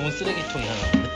좋은 쓰레기통이 하나.